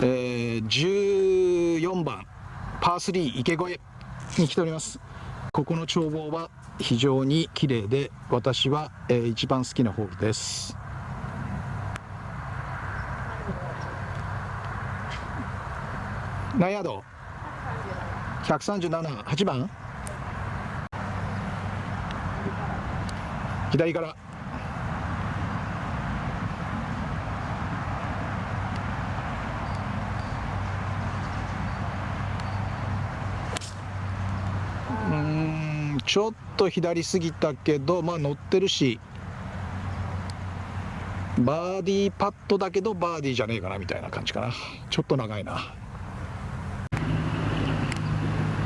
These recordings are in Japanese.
えー、14番パー3池越えに来ております。ここの眺望は非常に綺麗で私は、えー、一番好きなホールです。何ヤード137、8番。左からちょっと左すぎたけどまあ乗ってるしバーディーパットだけどバーディーじゃねえかなみたいな感じかな。ちょっと長いな。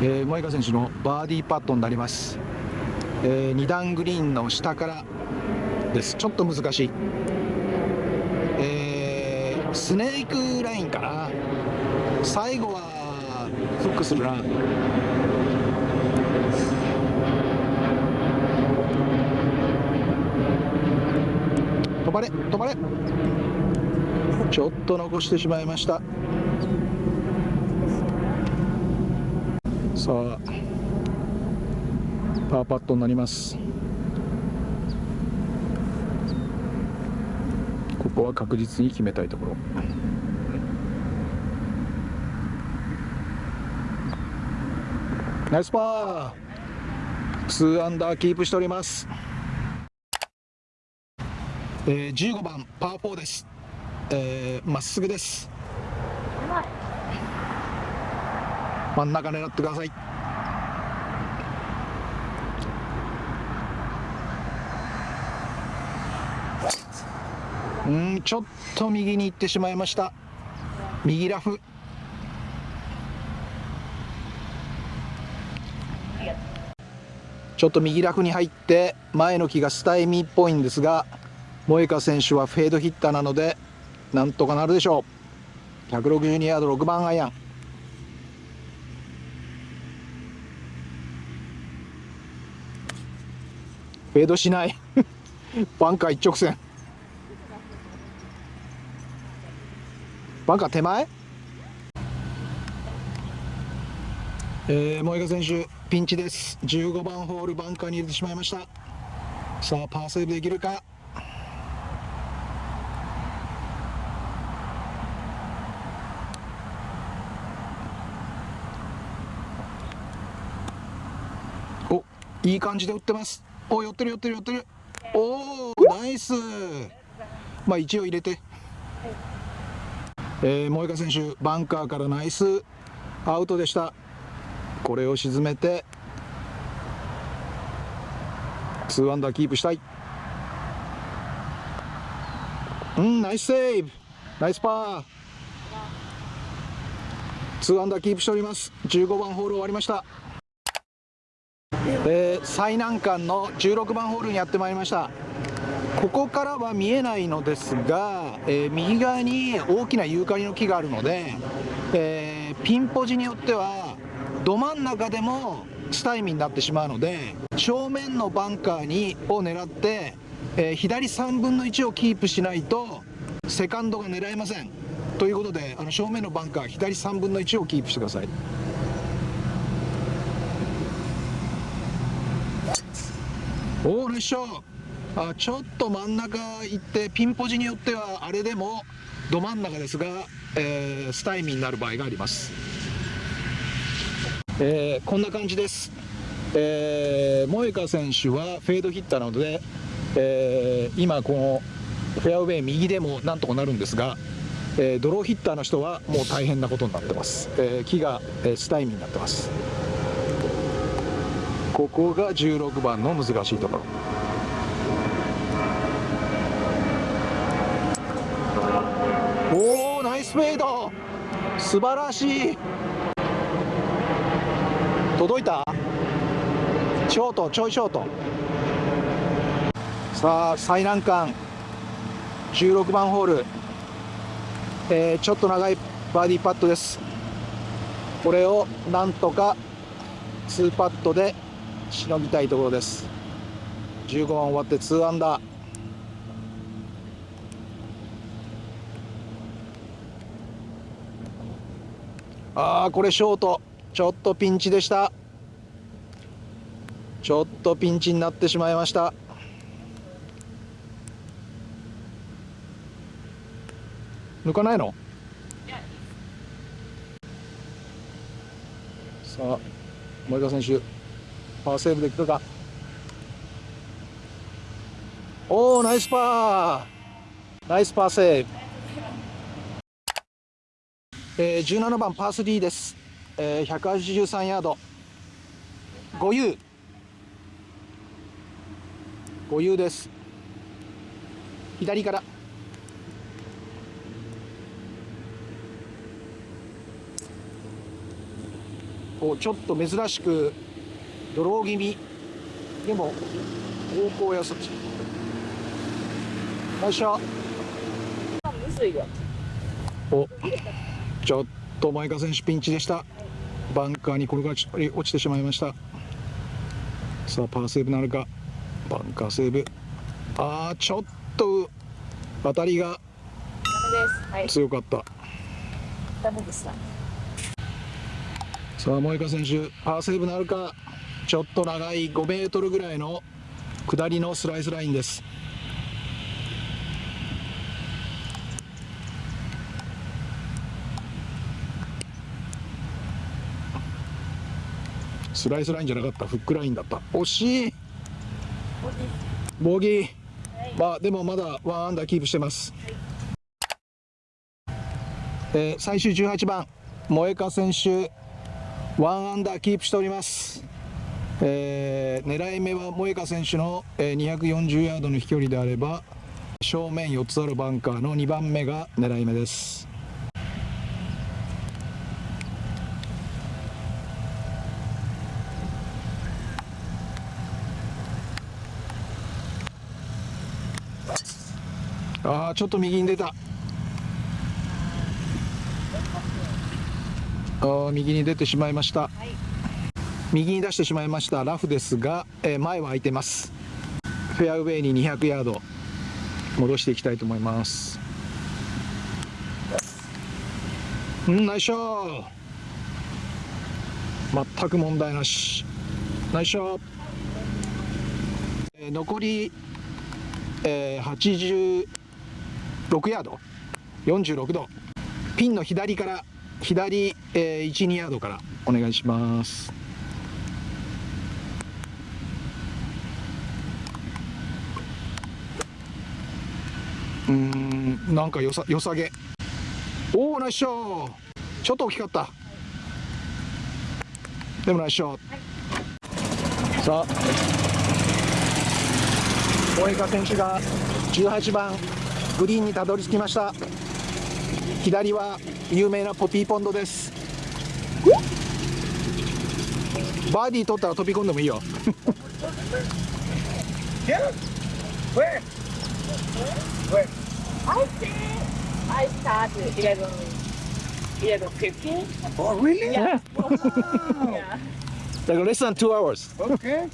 えー、萌香選手のバーディーパットになります、えー、2段グリーンの下からです。ちょっと難しい、えー、スネークラインかな。最後はフックするな。れ止まれ。ちょっと残してしまいました。さあパーパットになります。ここは確実に決めたいところ。ナイスパー。2アンダーキープしております。えー、15番パー4です。ま、えー、っすぐです。真ん中狙ってください。うんちょっと右に行ってしまいました。右ラフ。ちょっと右ラフに入って前の木がスタイミーっぽいんですが。萌香選手はフェードヒッターなのでなんとかなるでしょう。162ヤード6番アイアン。フェードしない。バンカー一直線。バンカー手前？えー、萌香選手ピンチです。15番ホールバンカーに入れてしまいました。さあパーセーブできるかおいい感じで打ってます。お寄ってる寄ってる寄ってる。おおナイス。まあ一応入れて、えー、萌香選手バンカーからナイス。アウトでした。これを沈めて。2アンダーキープしたい。うんナイスセーブ。ナイスパー。2アンダーキープしております。15番ホール終わりました。えー、最難関の16番ホールにやってまいりました。ここからは見えないのですが、えー、右側に大きなユーカリの木があるので、えー、ピンポジによってはど真ん中でもスタイミーになってしまうので正面のバンカーにを狙って、え左3分の1をキープしないとセカンドが狙えません。ということであの正面のバンカー左3分の1をキープしてください。おお列車あちょっと真ん中行ってピンポジによってはあれでもど真ん中ですが、えー、スタイミーになる場合があります、えー、こんな感じです、えー、萌香選手はフェードヒッターなので、えー、今このフェアウェイ右でもなんとかなるんですが、えー、ドローヒッターの人はもう大変なことになってます、えー、木が、えー、スタイミーになってます。ここが16番の難しいところ。おおナイスフェード。素晴らしい。届いた？ショートちょいショート。さあ最難関。16番ホール、えー、ちょっと長いバーディーパットです。これをなんとか2パットでしのぎたいところです。15番終わって2アンダー。ああこれショート。ちょっとピンチでした。ちょっとピンチになってしまいました。抜かないの？さあ森川選手パーセーブできるか。おおナイスパー。ナイスパーセーブ。えー、17番パー3です、えー、183ヤード。5 u 5 u です。左から。おちょっと珍しくドロー気味。でも方向やそっち。よいしょお。ちょっと前川選手ピンチでした。バンカーに転がり落ちてしまいました。さあパーセーブなるか。バンカーセーブ。ああちょっと当たりが強かった、ダメでした。さあ萌香選手パーセーブなるかちょっと長い5メートルぐらいの下りのスライスラインです。スライスラインじゃなかった。フックラインだった。惜しい。ボギー、はい、まあでもまだワンアンダーキープしてます、はい、えー、最終18番。萌香選手ワンアンダーキープしております、えー、狙い目は萌香選手の、240ヤードの飛距離であれば正面4つあるバンカーの2番目が狙い目です。ああちょっと右に出た。あ右に出てしまいました、はい、右に出してしまいましたラフですが、えー、前は空いてます。フェアウェイに200ヤード戻していきたいと思います。うんナイスショー。全く問題なし。ナイスショー、えー、残り、えー、86ヤード。46度。ピンの左から左、えー、12ヤードからお願いします。うんなんかよさよさげ。おおナイスショー。ちょっと大きかった。でもナイスショー、はい、さあ。大江選手が18番グリーンにたどり着きました。左は有名なポピーポンドです。バーディー取ったら飛び込んでもいいよ。Where? Where? I think I started 11, 11, 15. Oh, really? Yeah. Wow. yeah. Like less than two hours. Okay.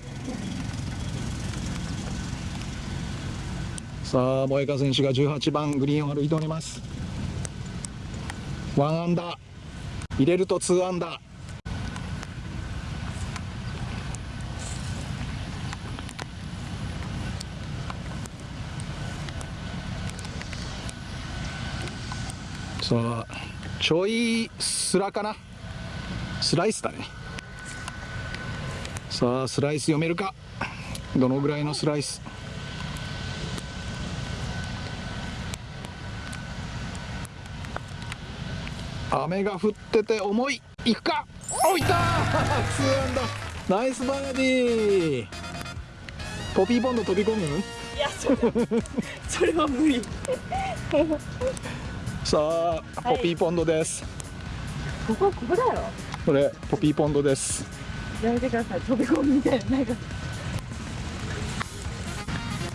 さあ、萌香選手が18番グリーンを歩いております。ワンアンダー入れるとツーアンダーさあちょいスラかな。スライスだね。さあスライス読めるか。どのぐらいのスライス？雨が降ってて重い。いくか。おいた ツーアンダーナイスバーディー。ポピーボンド飛び込む？いやそれそれは無理 さあ、ポピーポンドです。ここここだよこれポピーポンドです。やめてください。飛び込むみたいな。なんか。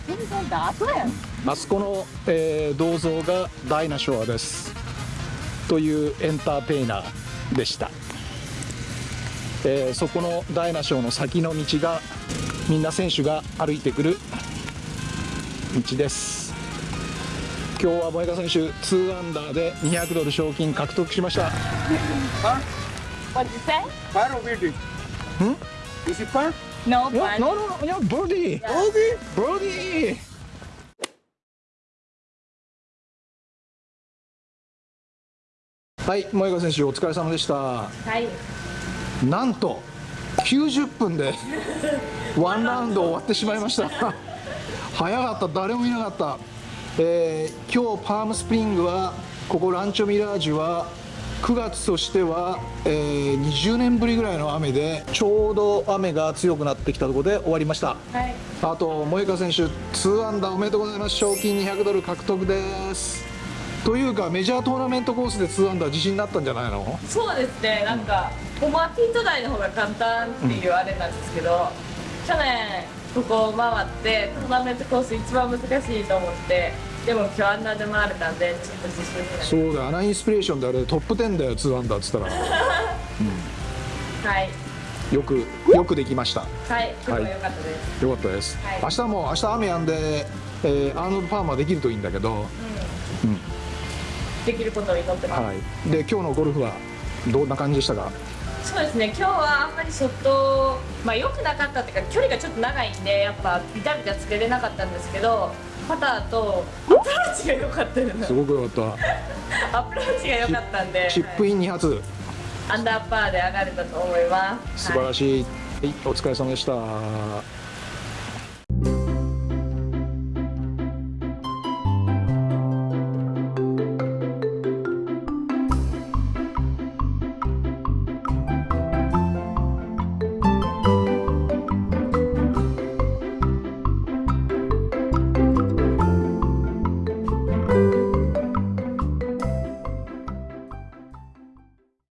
飛び込んだ？後やあそこの、えー、銅像がダイナショアです。というエンターテイナーでした、えー、そこのダイナショーの先の道がみんな選手が歩いてくる道です今今日は萌香選手2アンダーで200ドル賞金獲得しました? What did you say? Par or birdie? Hmm? はい萌香選手お疲れ様でしたはい。なんと90分で ワンラウンド終わってしまいました早かった誰もいなかった、えー今日パームスプリングはここランチョミラージュは9月としては、えー20年ぶりぐらいの雨でちょうど雨が強くなってきたところで終わりました。はい。あと萌香選手2アンダーおめでとうございます。賞金200ドル獲得です。というかメジャートーナメントコースで2アンダー自信になったんじゃないの？そうですね。なんか、ホマピート台の方が簡単っていうあれなんですけど、去年ここを回ってトーナメントコース一番難しいと思って、でも今日あんなで回れたんでちょっと自信になりそうだよアナインスピレーションであれトップ10だよ2アンダーっつったら。はい。よくよくできました。はい。今日は良かったです。よかったです、はい。明日も明日雨やんで、えーアーノルドパーマーできるといいんだけど、できることを祈ってます。はい、で今日のゴルフはどんな感じでしたか？そうですね、今日はあんまりショット、まあ良くなかったっていうか、距離がちょっと長いんで、やっぱビタビタつけれなかったんですけど、パターとアプローチが良かったすごくよかっ アプローチが良かったんでたチップイン2発アンダーパーで上がれたと思います。素晴らしい、はい、お疲れ様でした